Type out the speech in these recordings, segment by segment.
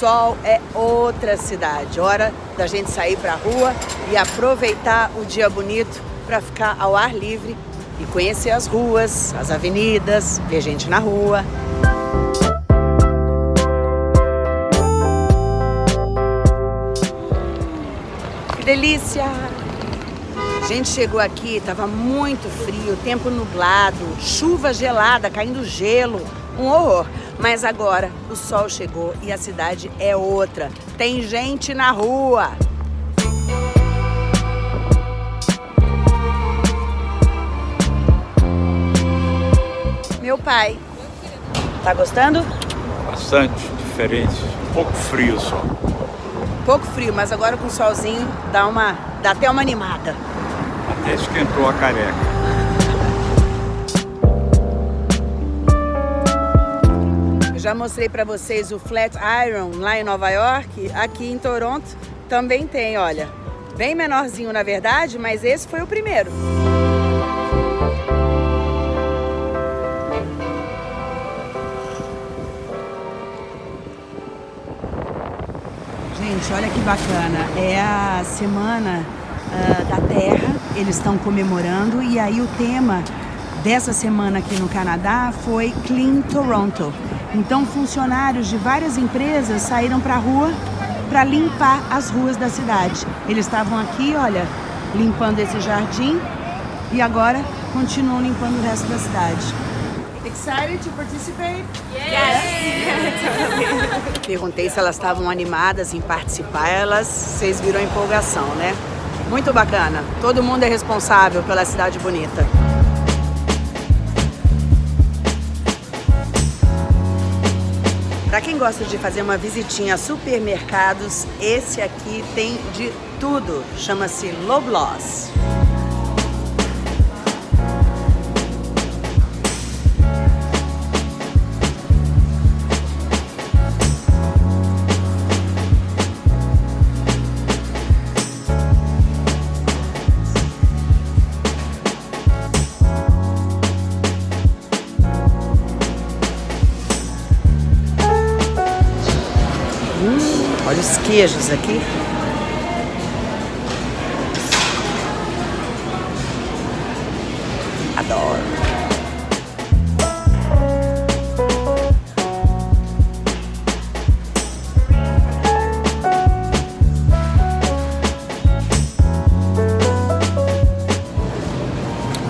sol é outra cidade. Hora da gente sair para a rua e aproveitar o dia bonito para ficar ao ar livre e conhecer as ruas, as avenidas, ver gente na rua. Que delícia! A gente chegou aqui, estava muito frio, tempo nublado, chuva gelada, caindo gelo, um horror. Mas agora o sol chegou e a cidade é outra. Tem gente na rua. Meu pai. Tá gostando? Bastante diferente. Um pouco frio só. Pouco frio, mas agora com o solzinho dá uma dá até uma animada. Até esquentou a careca. Já mostrei para vocês o Flat Iron lá em Nova York. Aqui em Toronto também tem, olha. Bem menorzinho na verdade, mas esse foi o primeiro. Gente, olha que bacana. É a semana uh, da Terra. Eles estão comemorando e aí o tema dessa semana aqui no Canadá foi Clean Toronto. Então, funcionários de várias empresas saíram para a rua para limpar as ruas da cidade. Eles estavam aqui, olha, limpando esse jardim e agora continuam limpando o resto da cidade. Excited to participate? Yes! yes. Perguntei se elas estavam animadas em participar, elas, vocês viram a empolgação, né? Muito bacana. Todo mundo é responsável pela cidade bonita. Para quem gosta de fazer uma visitinha a supermercados, esse aqui tem de tudo. Chama-se Loblaws. Queijos aqui. Adoro.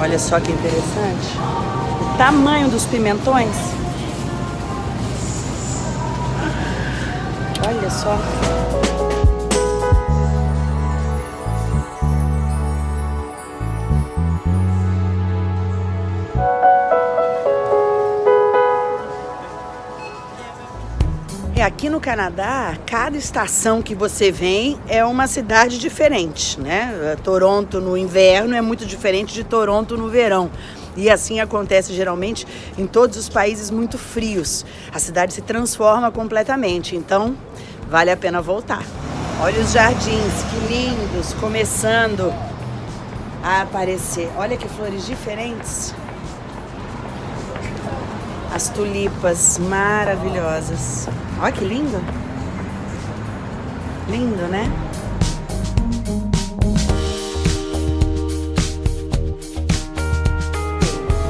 Olha só que interessante. O tamanho dos pimentões. Só. É, aqui no Canadá, cada estação que você vem é uma cidade diferente, né? Toronto no inverno é muito diferente de Toronto no verão. E assim acontece geralmente em todos os países muito frios. A cidade se transforma completamente, então vale a pena voltar. Olha os jardins, que lindos, começando a aparecer. Olha que flores diferentes. As tulipas maravilhosas. Olha que lindo. Lindo, né?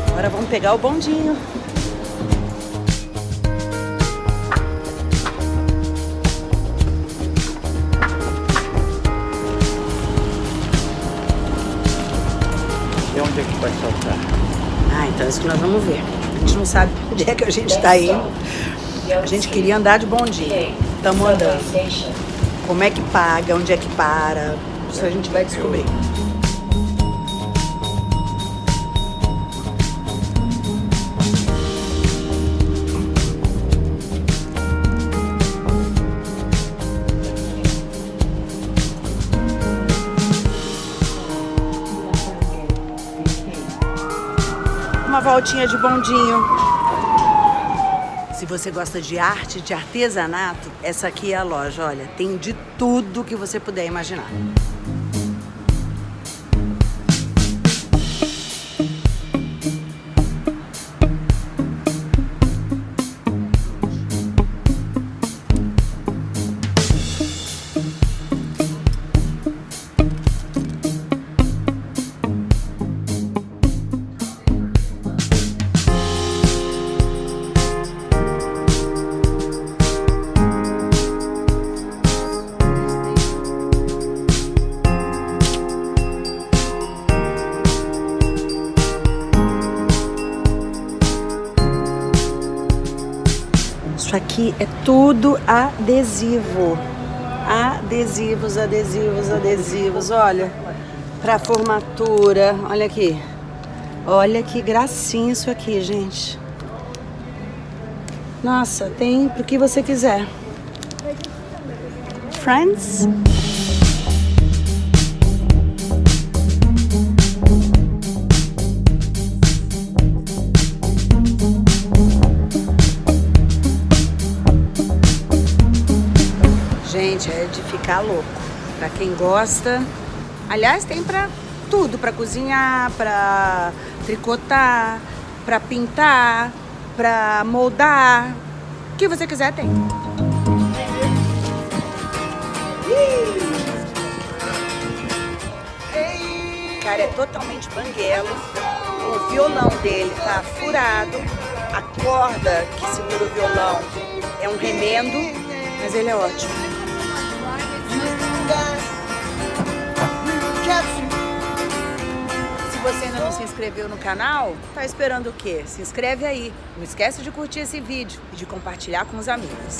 Agora vamos pegar o bondinho. Onde é que vai soltar? Ah, então é isso que nós vamos ver. A gente não sabe onde é que a gente está indo. A gente queria andar de bondinho. Estamos andando. Como é que paga, onde é que para, isso a gente vai descobrir. Uma voltinha de bondinho. Se você gosta de arte, de artesanato, essa aqui é a loja. Olha, tem de tudo que você puder imaginar. Aqui é tudo adesivo. Adesivos, adesivos, adesivos. Olha, para formatura. Olha aqui. Olha que gracinha isso aqui, gente. Nossa, tem pro que você quiser. Friends? Gente, é de ficar louco. Pra quem gosta. Aliás, tem pra tudo. Pra cozinhar, pra tricotar, pra pintar, pra moldar. O que você quiser tem. Cara, é totalmente banguelo. O violão dele tá furado. A corda que segura o violão é um remendo, mas ele é ótimo. Se você ainda não se inscreveu no canal, tá esperando o quê? Se inscreve aí. Não esquece de curtir esse vídeo e de compartilhar com os amigos.